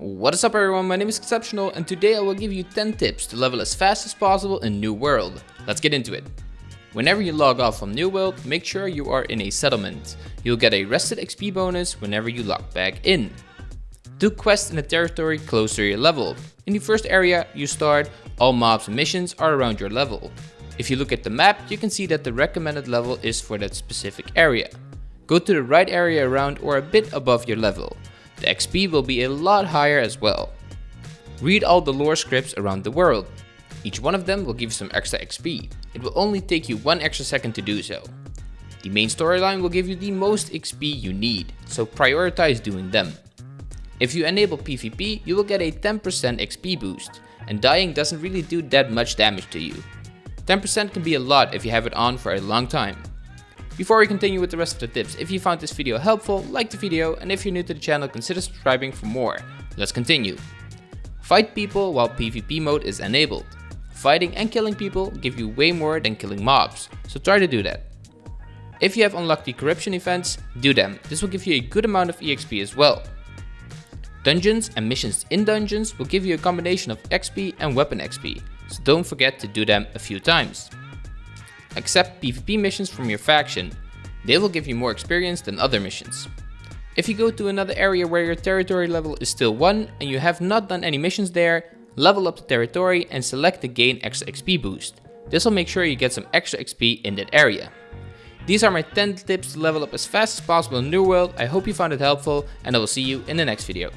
What is up everyone, my name is Exceptional and today I will give you 10 tips to level as fast as possible in New World. Let's get into it. Whenever you log off from New World, make sure you are in a settlement. You'll get a rested XP bonus whenever you log back in. Do quests in a territory close to your level. In the first area you start, all mobs and missions are around your level. If you look at the map, you can see that the recommended level is for that specific area. Go to the right area around or a bit above your level. The XP will be a lot higher as well. Read all the lore scripts around the world. Each one of them will give you some extra XP. It will only take you one extra second to do so. The main storyline will give you the most XP you need, so prioritize doing them. If you enable PvP, you will get a 10% XP boost, and dying doesn't really do that much damage to you. 10% can be a lot if you have it on for a long time. Before we continue with the rest of the tips, if you found this video helpful, like the video and if you're new to the channel consider subscribing for more. Let's continue. Fight people while PvP mode is enabled. Fighting and killing people give you way more than killing mobs, so try to do that. If you have unlocked the corruption events, do them, this will give you a good amount of EXP as well. Dungeons and missions in dungeons will give you a combination of XP and weapon XP, so don't forget to do them a few times. Accept PvP missions from your faction. They will give you more experience than other missions. If you go to another area where your territory level is still 1 and you have not done any missions there, level up the territory and select the gain extra XP boost. This will make sure you get some extra XP in that area. These are my 10 tips to level up as fast as possible in New World. I hope you found it helpful and I will see you in the next video.